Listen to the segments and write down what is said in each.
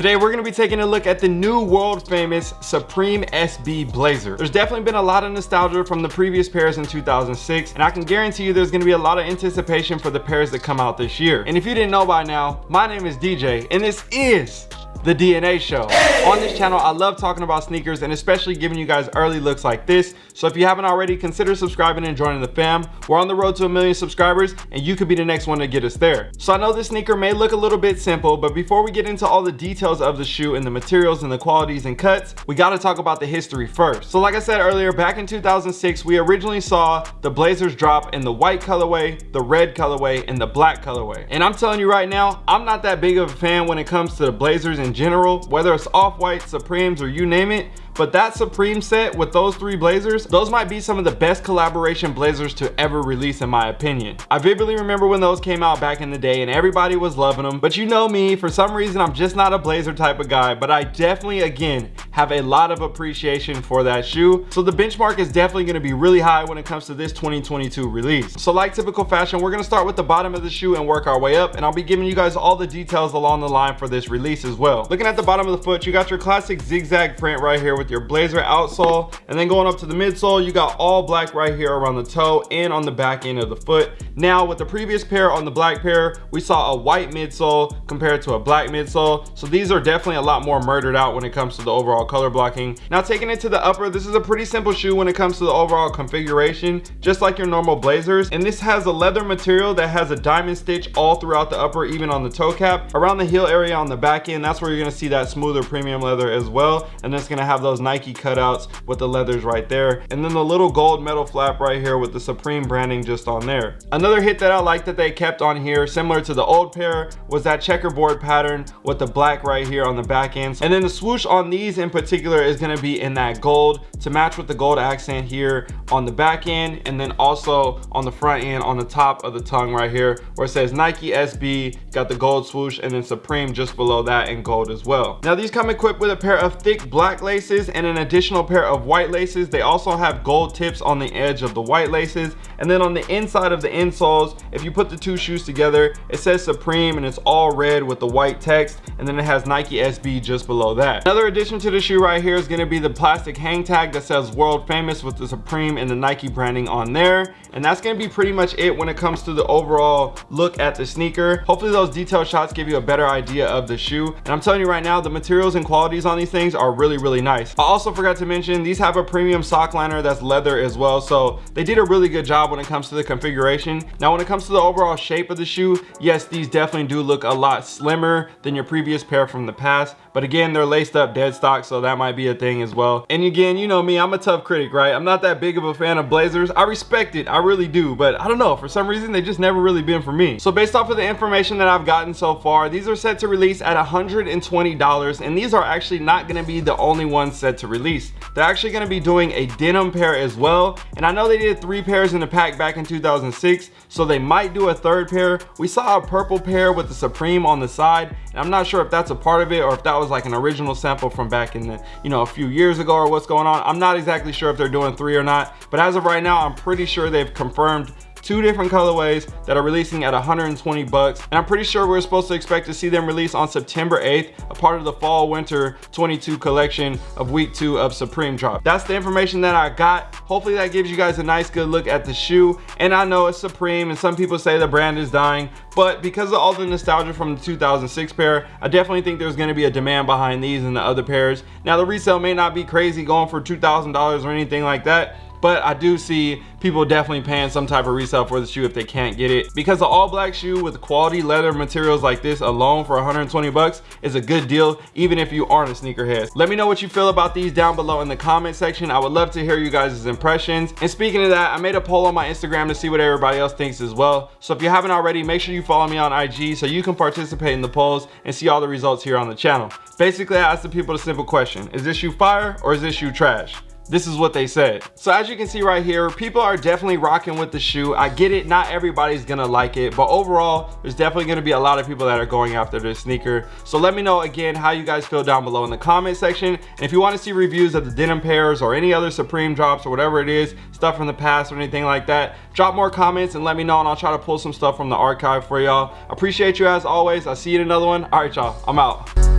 Today we're going to be taking a look at the new world famous Supreme SB Blazer. There's definitely been a lot of nostalgia from the previous pairs in 2006 and I can guarantee you there's going to be a lot of anticipation for the pairs that come out this year. And if you didn't know by now, my name is DJ and this is the DNA show. On this channel, I love talking about sneakers and especially giving you guys early looks like this. So if you haven't already, consider subscribing and joining the fam. We're on the road to a million subscribers and you could be the next one to get us there. So I know this sneaker may look a little bit simple, but before we get into all the details of the shoe and the materials and the qualities and cuts, we got to talk about the history first. So like I said earlier, back in 2006, we originally saw the Blazers drop in the white colorway, the red colorway, and the black colorway. And I'm telling you right now, I'm not that big of a fan when it comes to the Blazers in general, whether it's off-white, Supremes, or you name it. But that Supreme set with those three Blazers, those might be some of the best collaboration Blazers to ever release in my opinion. I vividly remember when those came out back in the day and everybody was loving them. But you know me, for some reason I'm just not a Blazer type of guy, but I definitely, again, have a lot of appreciation for that shoe. So the benchmark is definitely gonna be really high when it comes to this 2022 release. So like typical fashion, we're gonna start with the bottom of the shoe and work our way up. And I'll be giving you guys all the details along the line for this release as well. Looking at the bottom of the foot, you got your classic zigzag print right here with with your blazer outsole and then going up to the midsole you got all black right here around the toe and on the back end of the foot. Now with the previous pair on the black pair we saw a white midsole compared to a black midsole. So these are definitely a lot more murdered out when it comes to the overall color blocking. Now taking it to the upper this is a pretty simple shoe when it comes to the overall configuration just like your normal blazers. And this has a leather material that has a diamond stitch all throughout the upper even on the toe cap. Around the heel area on the back end that's where you're going to see that smoother premium leather as well. And it's going to have those those Nike cutouts with the leathers right there. And then the little gold metal flap right here with the Supreme branding just on there. Another hit that I like that they kept on here, similar to the old pair, was that checkerboard pattern with the black right here on the back end. And then the swoosh on these in particular is gonna be in that gold to match with the gold accent here on the back end and then also on the front end on the top of the tongue right here where it says Nike SB, got the gold swoosh and then Supreme just below that in gold as well. Now these come equipped with a pair of thick black laces and an additional pair of white laces. They also have gold tips on the edge of the white laces. And then on the inside of the insoles, if you put the two shoes together, it says Supreme and it's all red with the white text. And then it has Nike SB just below that. Another addition to the shoe right here is gonna be the plastic hang tag that says world famous with the Supreme and the Nike branding on there. And that's gonna be pretty much it when it comes to the overall look at the sneaker. Hopefully those detailed shots give you a better idea of the shoe. And I'm telling you right now, the materials and qualities on these things are really, really nice. I also forgot to mention these have a premium sock liner that's leather as well so they did a really good job when it comes to the configuration. Now when it comes to the overall shape of the shoe yes these definitely do look a lot slimmer than your previous pair from the past but again they're laced up dead stock so that might be a thing as well. And again you know me i'm a tough critic right? I'm not that big of a fan of blazers. I respect it i really do but i don't know for some reason they just never really been for me. So based off of the information that i've gotten so far these are set to release at 120 dollars and these are actually not going to be the only ones set to release. They're actually going to be doing a denim pair as well. And I know they did three pairs in the pack back in 2006, so they might do a third pair. We saw a purple pair with the Supreme on the side, and I'm not sure if that's a part of it or if that was like an original sample from back in the, you know, a few years ago or what's going on. I'm not exactly sure if they're doing three or not, but as of right now, I'm pretty sure they've confirmed two different colorways that are releasing at 120 bucks. And i'm pretty sure we're supposed to expect to see them release on september 8th a part of the fall winter 22 collection of week two of supreme drop. That's the information that i got. Hopefully that gives you guys a nice good look at the shoe. And i know it's supreme and some people say the brand is dying but because of all the nostalgia from the 2006 pair i definitely think there's going to be a demand behind these and the other pairs. Now the resale may not be crazy going for two thousand dollars or anything like that but I do see people definitely paying some type of resale for the shoe if they can't get it. Because the all black shoe with quality leather materials like this alone for 120 bucks is a good deal even if you aren't a sneakerhead. Let me know what you feel about these down below in the comment section. I would love to hear you guys impressions. And speaking of that i made a poll on my instagram to see what everybody else thinks as well. So if you haven't already make sure you follow me on ig so you can participate in the polls and see all the results here on the channel. Basically i asked the people a simple question. Is this shoe fire or is this shoe trash this is what they said. So as you can see right here people are definitely rocking with the shoe. I get it not everybody's gonna like it but overall there's definitely gonna be a lot of people that are going after this sneaker. So let me know again how you guys feel down below in the comment section. And if you want to see reviews of the denim pairs or any other supreme drops or whatever it is stuff from the past or anything like that drop more comments and let me know and i'll try to pull some stuff from the archive for y'all. Appreciate you as always. I'll see you in another one. All right y'all i'm out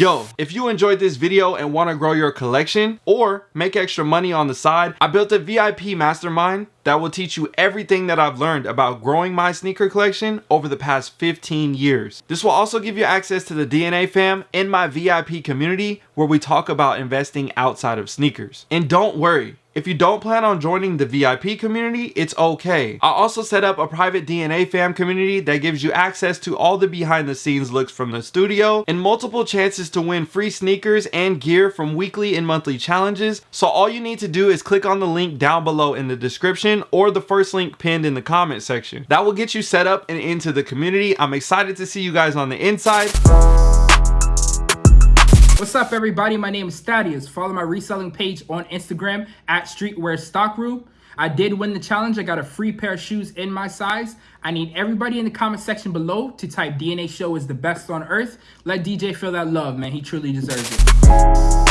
Yo, if you enjoyed this video and want to grow your collection or make extra money on the side, I built a VIP mastermind that will teach you everything that I've learned about growing my sneaker collection over the past 15 years. This will also give you access to the DNA fam in my VIP community where we talk about investing outside of sneakers. And don't worry, if you don't plan on joining the VIP community, it's okay. I also set up a private DNA fam community that gives you access to all the behind the scenes looks from the studio and multiple chances to win free sneakers and gear from weekly and monthly challenges. So all you need to do is click on the link down below in the description or the first link pinned in the comment section. That will get you set up and into the community. I'm excited to see you guys on the inside. What's up, everybody? My name is Thaddeus. Follow my reselling page on Instagram at Streetwear Stockroom. I did win the challenge. I got a free pair of shoes in my size. I need everybody in the comment section below to type DNA Show is the best on earth. Let DJ feel that love, man. He truly deserves it.